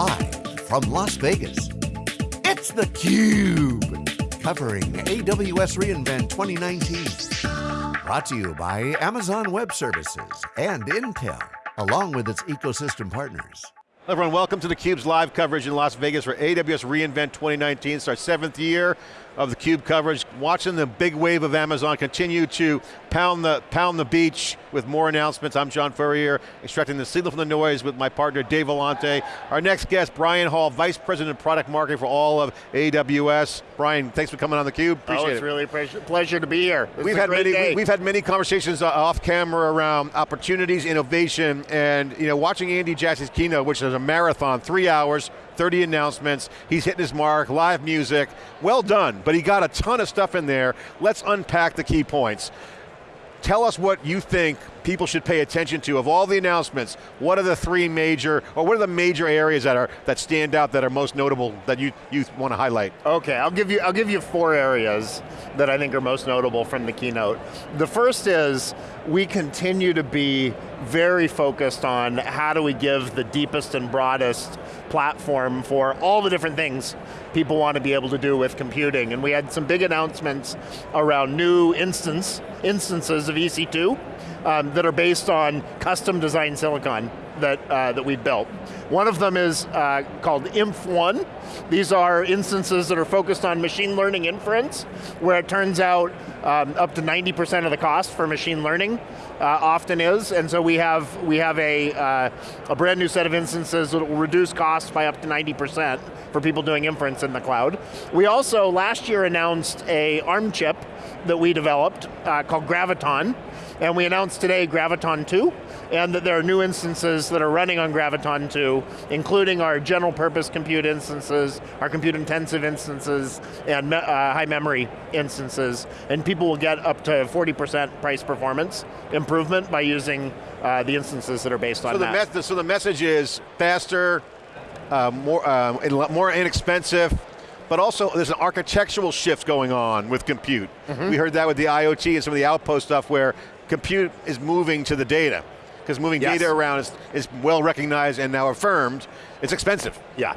Live from Las Vegas, it's theCUBE. Covering AWS reInvent 2019. Brought to you by Amazon Web Services and Intel, along with its ecosystem partners. Everyone, welcome to theCUBE's live coverage in Las Vegas for AWS reInvent 2019. It's our seventh year of the Cube coverage, watching the big wave of Amazon continue to pound the, pound the beach with more announcements. I'm John Furrier, extracting the signal from the noise with my partner Dave Vellante. Our next guest, Brian Hall, Vice President of Product Marketing for all of AWS. Brian, thanks for coming on theCUBE, appreciate oh, it's it. really a pleasure to be here. we've had, many, we, we've had many conversations uh, off camera around opportunities, innovation, and you know, watching Andy Jassy's keynote, which is a marathon, three hours, 30 announcements, he's hitting his mark, live music, well done, but he got a ton of stuff in there. Let's unpack the key points. Tell us what you think people should pay attention to. Of all the announcements, what are the three major, or what are the major areas that are that stand out that are most notable that you, you want to highlight? Okay, I'll give, you, I'll give you four areas that I think are most notable from the keynote. The first is, we continue to be very focused on how do we give the deepest and broadest platform for all the different things people want to be able to do with computing. And we had some big announcements around new instance, instances of EC2 um, that are based on custom designed silicon that, uh, that we've built. One of them is uh, called Inf1. These are instances that are focused on machine learning inference, where it turns out um, up to 90% of the cost for machine learning uh, often is, and so we have, we have a, uh, a brand new set of instances that will reduce costs by up to 90% for people doing inference in the cloud. We also, last year, announced a ARM chip that we developed uh, called Graviton, and we announced today Graviton 2, and that there are new instances that are running on Graviton 2, including our general purpose compute instances, our compute intensive instances, and me uh, high memory instances, and people will get up to 40% price performance improvement by using uh, the instances that are based on so that. The so the message is faster, uh, more, uh, more inexpensive, but also there's an architectural shift going on with compute. Mm -hmm. We heard that with the IoT and some of the outpost stuff where compute is moving to the data. Because moving yes. data around is, is well recognized and now affirmed, it's expensive. Yeah.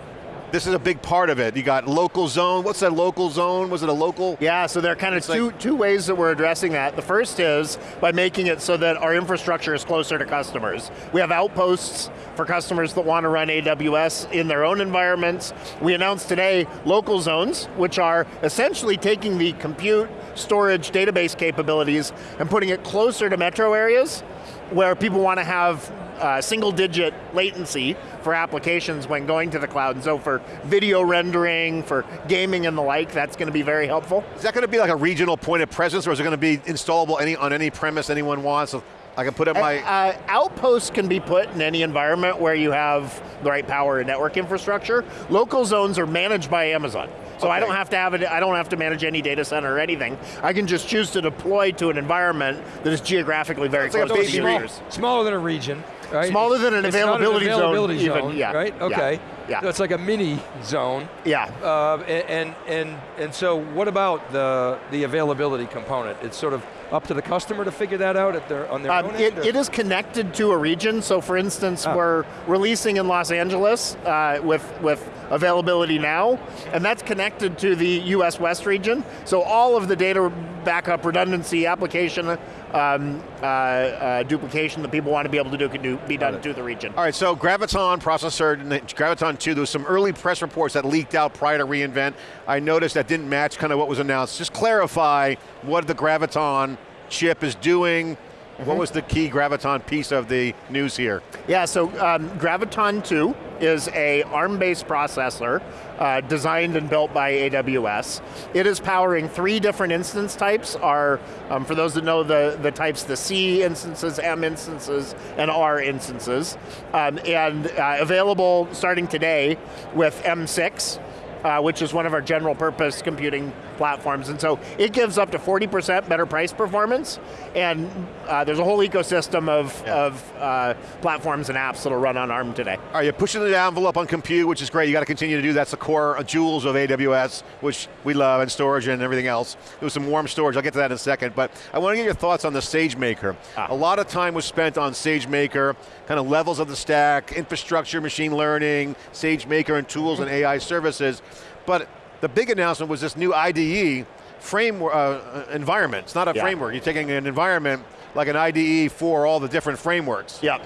This is a big part of it. You got local zone, what's that local zone? Was it a local? Yeah, so there are kind of two, like, two ways that we're addressing that. The first is by making it so that our infrastructure is closer to customers. We have outposts for customers that want to run AWS in their own environments. We announced today local zones, which are essentially taking the compute, storage, database capabilities and putting it closer to metro areas where people want to have uh, single digit latency for applications when going to the cloud. And so for video rendering, for gaming and the like, that's going to be very helpful. Is that going to be like a regional point of presence or is it going to be installable any, on any premise anyone wants? So I can put up my... Uh, outposts can be put in any environment where you have the right power and network infrastructure. Local zones are managed by Amazon. So okay. I don't have to have it, I don't have to manage any data center or anything. I can just choose to deploy to an environment that is geographically very close like to small, Smaller than a region, right? Smaller than an availability, an availability zone, zone, even, yeah. right? Okay. Yeah. So it's like a mini zone. Yeah. Uh, and, and, and so what about the, the availability component? It's sort of up to the customer to figure that out at their, on their um, own it, it is connected to a region, so for instance, oh. we're releasing in Los Angeles uh, with, with availability now, and that's connected to the US West region, so all of the data backup redundancy application um, uh, uh, duplication that people want to be able to do can do, be done to the region. All right, so Graviton processor, Graviton 2, there was some early press reports that leaked out prior to reInvent. I noticed that didn't match kind of what was announced. Just clarify what the Graviton chip is doing, Mm -hmm. What was the key Graviton piece of the news here? Yeah, so um, Graviton 2 is a ARM-based processor uh, designed and built by AWS. It is powering three different instance types. Are um, for those that know the, the types, the C instances, M instances, and R instances. Um, and uh, available starting today with M6, uh, which is one of our general purpose computing platforms. And so it gives up to 40% better price performance, and uh, there's a whole ecosystem of, Yeah. of uh, platforms and apps that'll run on ARM today. All right, you're pushing the envelope on compute, which is great. You got to continue to do. That's the core jewels of AWS, which we love, and storage and everything else. There was some warm storage. I'll get to that in a second. But I want to get your thoughts on the SageMaker. Ah. A lot of time was spent on SageMaker, kind of levels of the stack, infrastructure, machine learning, SageMaker, and tools and AI services. But the big announcement was this new IDE framework uh, environment. It's not a Yeah. framework. You're taking an environment like an IDE for all the different frameworks. Yep.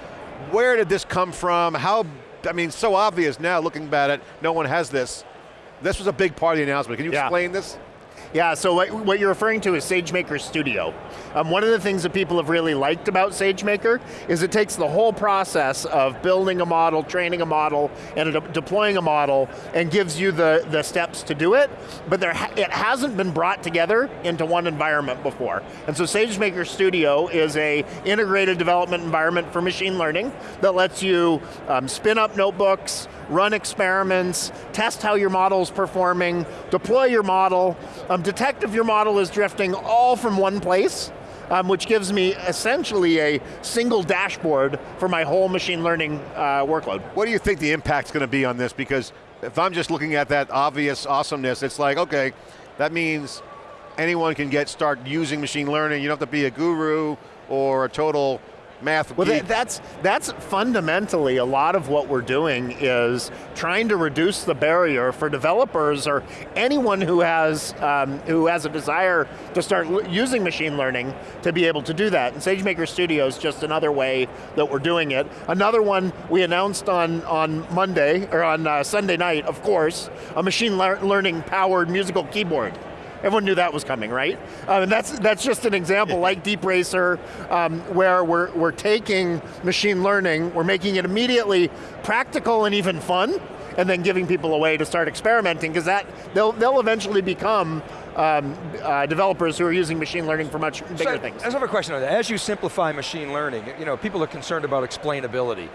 Where did this come from? How, I mean, so obvious now looking at it, no one has this. This was a big part of the announcement. Can you Yeah. explain this? Yeah, so what, what you're referring to is SageMaker Studio. Um, one of the things that people have really liked about SageMaker is it takes the whole process of building a model, training a model, and de- deploying a model, and gives you the, the steps to do it, but there ha it hasn't been brought together into one environment before. And so SageMaker Studio is a integrated development environment for machine learning that lets you um, spin up notebooks, run experiments, test how your model's performing, deploy your model, um, detect if your model is drifting all from one place, um, which gives me essentially a single dashboard for my whole machine learning uh, workload. What do you think the impact's going to be on this? Because if I'm just looking at that obvious awesomeness, it's like, okay, that means anyone can get start using machine learning. You don't have to be a guru or a total math Well, geek. that, that's, that's fundamentally a lot of what we're doing is trying to reduce the barrier for developers or anyone who has, um, who has a desire to start using machine learning to be able to do that. And SageMaker Studio is just another way that we're doing it. Another one we announced on, on Monday, or on uh, Sunday night, of course, a machine lear- learning powered musical keyboard. Everyone knew that was coming, right? Um, and that's, that's just an example, like Deep Racer, um, where we're, we're taking machine learning, we're making it immediately practical and even fun, and then giving people a way to start experimenting, because that they'll, they'll eventually become um, uh, developers who are using machine learning for much bigger So, things. I just have a question on that. As you simplify machine learning, you know, people are concerned about explainability.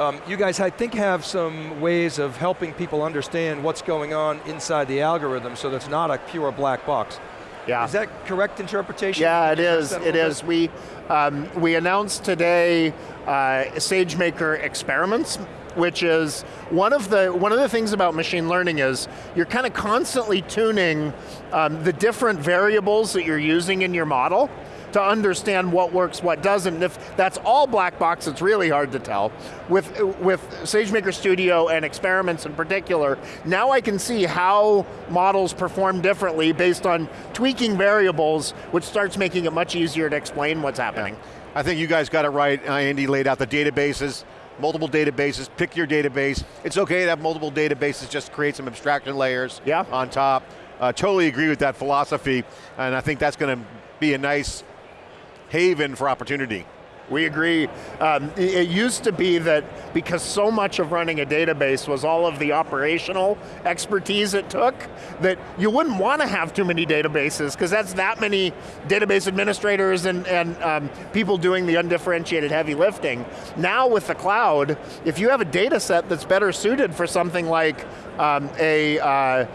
Um, you guys, I think, have some ways of helping people understand what's going on inside the algorithm so that's not a pure black box. Yeah. Is that correct interpretation? Yeah, it is. address that a It is. bit? We um, we announced today uh, SageMaker experiments, which is one of the one of the things about machine learning is you're kind of constantly tuning um, the different variables that you're using in your model to understand what works, what doesn't. And if that's all black box, it's really hard to tell. With, with SageMaker Studio and experiments in particular, now I can see how models perform differently based on tweaking variables, which starts making it much easier to explain what's happening. I think you guys got it right. Uh, Andy laid out the databases, multiple databases, pick your database. It's okay to have multiple databases, just create some abstraction layers Yeah. on top. Uh, totally agree with that philosophy, and I think that's going to be a nice haven for opportunity. We agree. Um, it, used to be that because so much of running a database was all of the operational expertise it took, that you wouldn't want to have too many databases because that's that many database administrators and, and um, people doing the undifferentiated heavy lifting. Now with the cloud, if you have a data set that's better suited for something like um, a, uh, uh,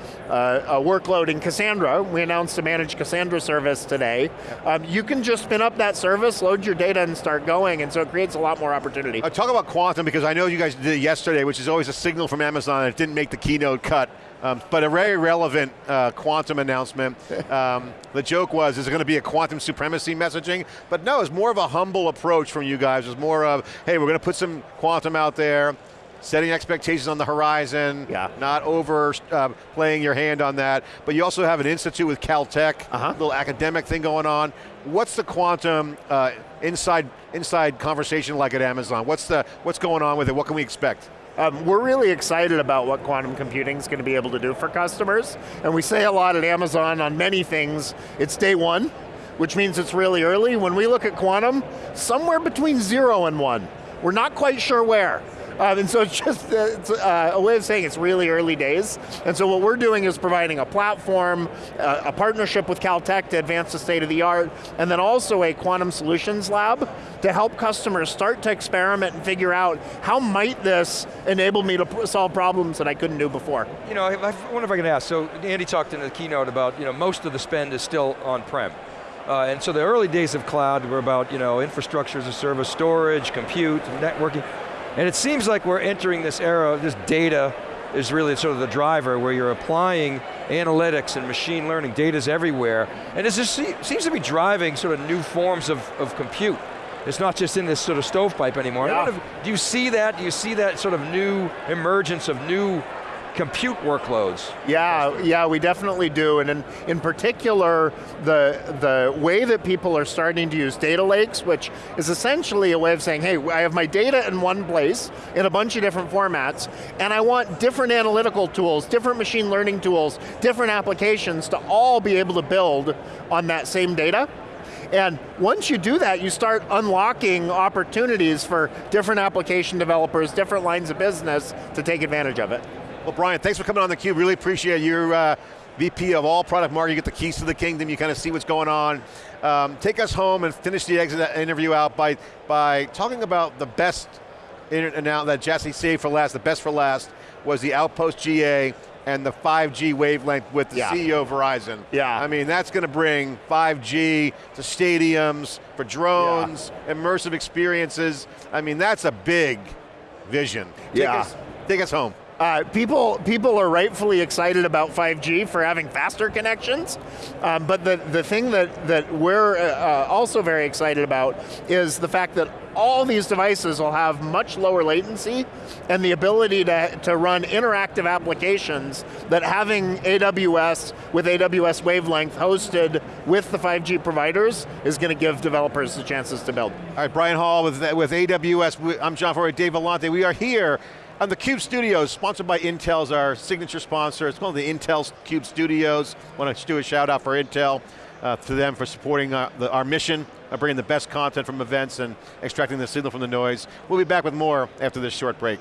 a workload in Cassandra. We announced a managed Cassandra service today. Um, you can just spin up that service, load your data, and start going, and so it creates a lot more opportunity. Uh, talk about quantum because I know you guys did it yesterday, which is always a signal from Amazon. It didn't make the keynote cut, um, but a very relevant uh, quantum announcement. Um, the joke was, is it going to be a quantum supremacy messaging? But no, it's more of a humble approach from you guys. It's more of, hey, we're going to put some quantum out there, setting expectations on the horizon, Yeah. not over uh, playing your hand on that. But you also have an institute with Caltech, Uh-huh. little academic thing going on. What's the quantum uh, inside inside conversation like at Amazon? What's the what's going on with it? What can we expect? Um, we're really excited about what quantum computing is going to be able to do for customers, and we say a lot at Amazon on many things, it's day one, which means it's really early. When we look at quantum, somewhere between zero and one. We're not quite sure where. Um, and so it's just uh, it's, uh, a way of saying it's really early days. And so what we're doing is providing a platform, uh, a partnership with Caltech to advance the state of the art, and then also a quantum solutions lab to help customers start to experiment and figure out how might this enable me to solve problems that I couldn't do before. You know, I wonder if I can ask, so Andy talked in the keynote about, you know, most of the spend is still on-prem. Uh, and so the early days of cloud were about, you know, infrastructure as a service, storage, compute, networking. And it seems like we're entering this era, this data is really sort of the driver where you're applying analytics and machine learning, data's everywhere. And it just seems to be driving sort of new forms of, of compute. It's not just in this sort of stovepipe anymore. Yeah. If, do you see that? Do you see that sort of new emergence of new compute workloads. Yeah, yeah, we definitely do, and in, in particular, the, the way that people are starting to use data lakes, which is essentially a way of saying, hey, I have my data in one place, in a bunch of different formats, and I want different analytical tools, different machine learning tools, different applications to all be able to build on that same data. And once you do that, you start unlocking opportunities for different application developers, different lines of business to take advantage of it. Well, Brian, thanks for coming on theCUBE. Really appreciate your uh, VP of all product marketing. You get the keys to the kingdom. You kind of see what's going on. Um, take us home and finish the exit interview out by, by talking about the best and now that Jassy saved for last, the best for last, was the Outpost GA and the 5G wavelength with the yeah. CEO of Verizon. Yeah. I mean, that's going to bring 5G to stadiums, for drones, yeah. immersive experiences. I mean, that's a big vision. Take yeah. Us, take us home. Uh, people, people are rightfully excited about 5G for having faster connections, um, but the, the thing that, that we're uh, also very excited about is the fact that all these devices will have much lower latency and the ability to, to run interactive applications that having AWS with AWS Wavelength hosted with the 5G providers is going to give developers the chances to build. All right, Brian Hall with, with AWS. I'm John Furrier, Dave Vellante. We are here on the CUBE Studios, sponsored by Intel's our signature sponsor. It's called the Intel CUBE Studios. Want to do a shout out for Intel, uh, to them for supporting uh, the, our mission of bringing the best content from events and extracting the signal from the noise. We'll be back with more after this short break.